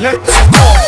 Let's go.